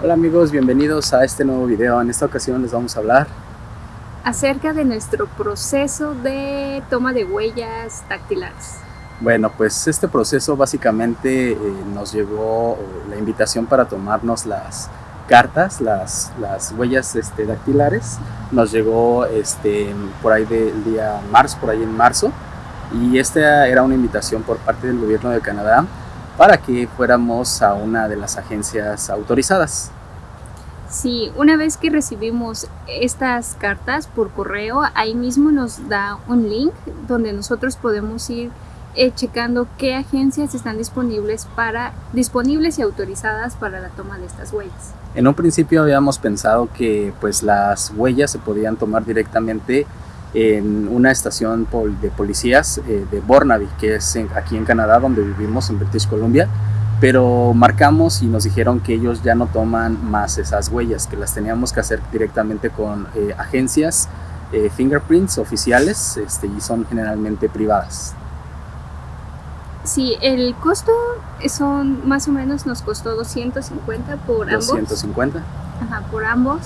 Hola amigos, bienvenidos a este nuevo video. En esta ocasión les vamos a hablar acerca de nuestro proceso de toma de huellas dactilares. Bueno, pues este proceso básicamente eh, nos llegó la invitación para tomarnos las cartas, las, las huellas este, dactilares. Nos llegó este, por ahí del día marzo, por ahí en marzo. Y esta era una invitación por parte del gobierno de Canadá para que fuéramos a una de las agencias autorizadas. Sí, una vez que recibimos estas cartas por correo, ahí mismo nos da un link donde nosotros podemos ir eh, checando qué agencias están disponibles, para, disponibles y autorizadas para la toma de estas huellas. En un principio habíamos pensado que pues las huellas se podían tomar directamente en una estación de policías eh, de Burnaby, que es aquí en Canadá, donde vivimos, en British Columbia, pero marcamos y nos dijeron que ellos ya no toman más esas huellas, que las teníamos que hacer directamente con eh, agencias eh, fingerprints oficiales este, y son generalmente privadas. Sí, el costo son más o menos nos costó 250 por ambos. 250. Ajá, por ambos.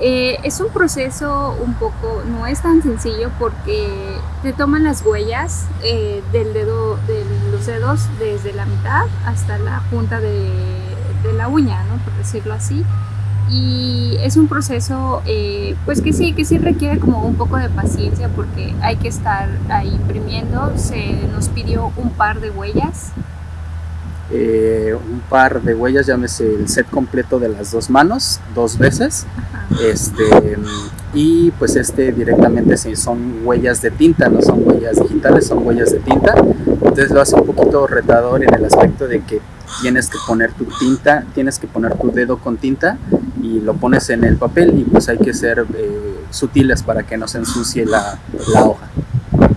Eh, es un proceso un poco, no es tan sencillo porque te toman las huellas eh, del dedo, de los dedos desde la mitad hasta la punta de, la uña, ¿no? por decirlo así. Y es un proceso eh, pues que sí, que sí requiere como un poco de paciencia porque hay que estar ahí imprimiendo. Se nos pidió un par de huellas eh, un par de huellas, llámese el set completo de las dos manos, dos veces. Este, y pues este directamente sí, son huellas de tinta, no son huellas digitales, son huellas de tinta. Entonces lo hace un poquito retador en el aspecto de que tienes que poner tu tinta, tienes que poner tu dedo con tinta y lo pones en el papel y pues hay que ser eh, sutiles para que no se ensucie la, la hoja.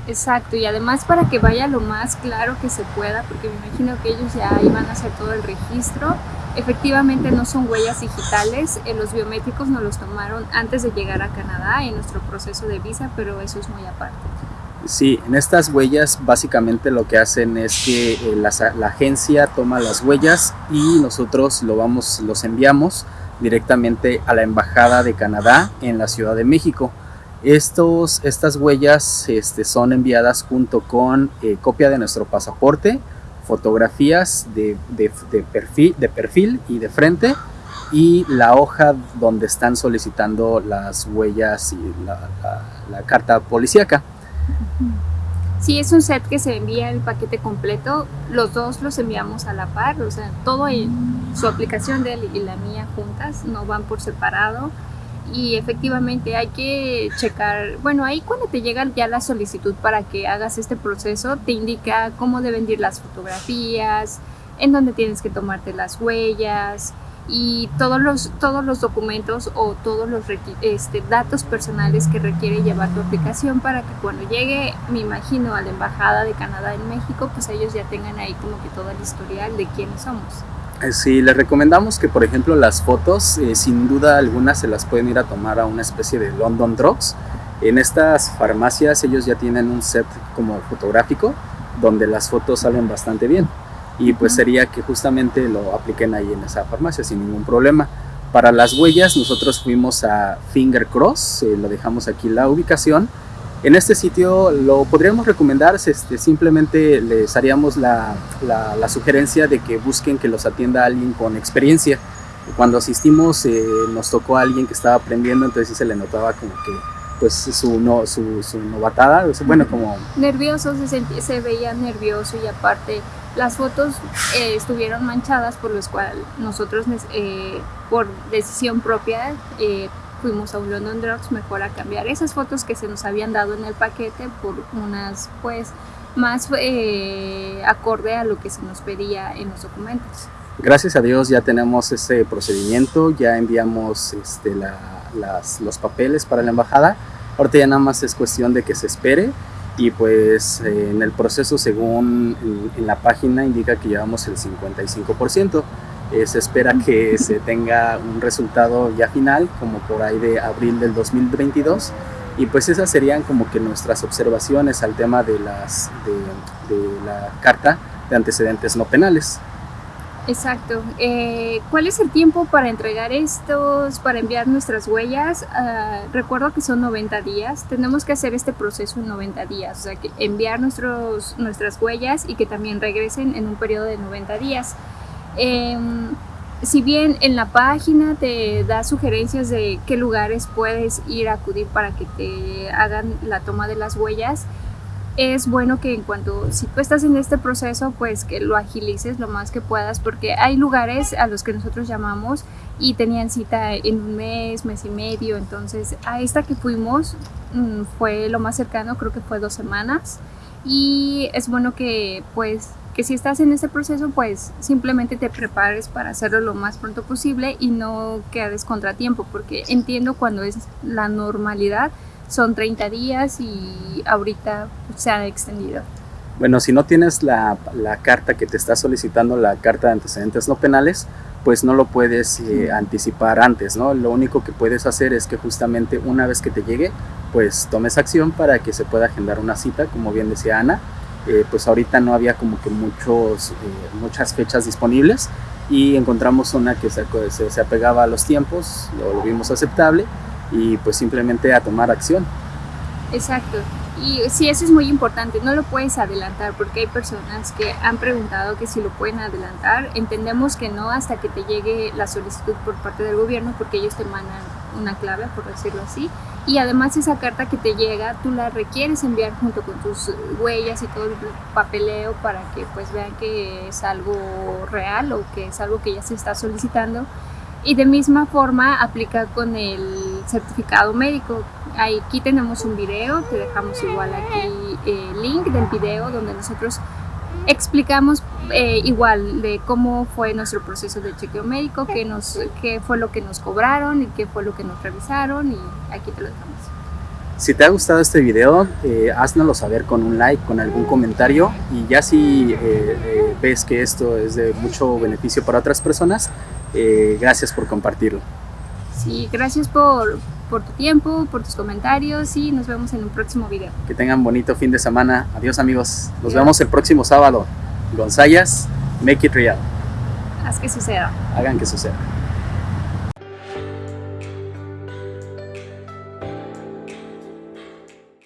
Exacto, y además para que vaya lo más claro que se pueda, porque me imagino que ellos ya iban a hacer todo el registro. Efectivamente no son huellas digitales, en los biométricos nos los tomaron antes de llegar a Canadá en nuestro proceso de visa, pero eso es muy aparte. Sí, en estas huellas básicamente lo que hacen es que eh, la, la, agencia toma las huellas y nosotros lo vamos, los enviamos directamente a la Embajada de Canadá en la Ciudad de México. Estos, estas huellas este, son enviadas junto con eh, copia de nuestro pasaporte, fotografías de, perfil, de perfil y de frente y la hoja donde están solicitando las huellas y la, carta policíaca. Sí, es un set que se envía el paquete completo, los dos los enviamos a la par, o sea, todo su aplicación de él y la mía juntas, no van por separado y efectivamente hay que checar, bueno, ahí cuando te llega ya la solicitud para que hagas este proceso, te indica cómo deben ir las fotografías, en dónde tienes que tomarte las huellas y todos los, todos los documentos o todos los este, datos personales que requiere llevar tu aplicación para que cuando llegue, me imagino, a la Embajada de Canadá en México, pues ellos ya tengan ahí como que todo el historial de quiénes somos. Eh, sí, les recomendamos que por ejemplo las fotos, eh, sin duda alguna se las pueden ir a tomar a una especie de London Drugs. En estas farmacias ellos ya tienen un set como fotográfico donde las fotos salen bastante bien y pues sería que justamente lo apliquen ahí en esa farmacia sin ningún problema. Para las huellas nosotros fuimos a Finger Cross, eh, lo dejamos aquí la ubicación en este sitio lo podríamos recomendar, este, simplemente les haríamos la, sugerencia de que busquen que los atienda alguien con experiencia. Cuando asistimos eh, nos tocó a alguien que estaba aprendiendo, entonces se le notaba como que pues su, no, su, su novatada, bueno, como... Nervioso, se, se veía nervioso y aparte las fotos eh, estuvieron manchadas por los cuales nosotros eh, por decisión propia fuimos a un London Drugs mejor a cambiar esas fotos que se nos habían dado en el paquete por unas pues más eh, acorde a lo que se nos pedía en los documentos. Gracias a Dios ya tenemos ese procedimiento, ya enviamos este, los papeles para la embajada. Ahorita ya nada más es cuestión de que se espere y pues eh, en el proceso según en la página indica que llevamos el 55%. Eh, se espera que se tenga un resultado ya final, como por ahí de abril del 2022. Y pues esas serían como que nuestras observaciones al tema de, las, de, la carta de antecedentes no penales. Exacto. Eh, ¿Cuál es el tiempo para entregar estos, para enviar nuestras huellas? Ah, recuerdo que son 90 días. Tenemos que hacer este proceso en 90 días, o sea, que enviar nuestros, nuestras huellas y que también regresen en un periodo de 90 días. Em, si bien en la página te da sugerencias de qué lugares puedes ir a acudir para que te hagan la toma de las huellas, es bueno que en cuanto, si tú estás en este proceso, pues que lo agilices lo más que puedas, porque hay lugares a los que nosotros llamamos y tenían cita en un mes, mes y medio, entonces a esta que fuimos mm, fue lo más cercano, creo que fue dos semanas, y es bueno que pues que si estás en este proceso pues simplemente te prepares para hacerlo lo más pronto posible y no quedes contratiempo porque entiendo cuando es la normalidad son 30 días y ahorita se ha extendido. Bueno, si no tienes la, la, carta que te está solicitando, la carta de antecedentes no penales, pues no lo puedes eh, anticipar antes, ¿no? Lo único que puedes hacer es que justamente una vez que te llegue, pues tomes acción para que se pueda agendar una cita, como bien decía Ana. Eh, pues ahorita no había como que muchos, eh, muchas fechas disponibles y encontramos una que se, se, se apegaba a los tiempos, lo, lo vimos aceptable y pues simplemente a tomar acción. Exacto. Y sí, eso es muy importante, no lo puedes adelantar porque hay personas que han preguntado que si lo pueden adelantar. Entendemos que no hasta que te llegue la solicitud por parte del gobierno porque ellos te mandan una clave, por decirlo así. Y además esa carta que te llega, tú la requieres enviar junto con tus huellas y todo el papeleo para que pues vean que es algo real o que es algo que ya se está solicitando. Y de misma forma aplica con el certificado médico. Aquí tenemos un video, te dejamos igual aquí el link del video donde nosotros explicamos eh, igual de cómo fue nuestro proceso de chequeo médico, qué, nos, qué fue lo que nos cobraron y qué fue lo que nos revisaron y aquí te lo dejamos. Si te ha gustado este video, eh, háznoslo saber con un like, con algún comentario y ya si eh, eh, ves que esto es de mucho beneficio para otras personas, eh, gracias por compartirlo. Sí, gracias por, por tu tiempo, por tus comentarios y nos vemos en un próximo video. Que tengan bonito fin de semana. Adiós amigos. Nos vemos el próximo sábado. Gonzayas, make it real. Haz que suceda. Hagan que suceda.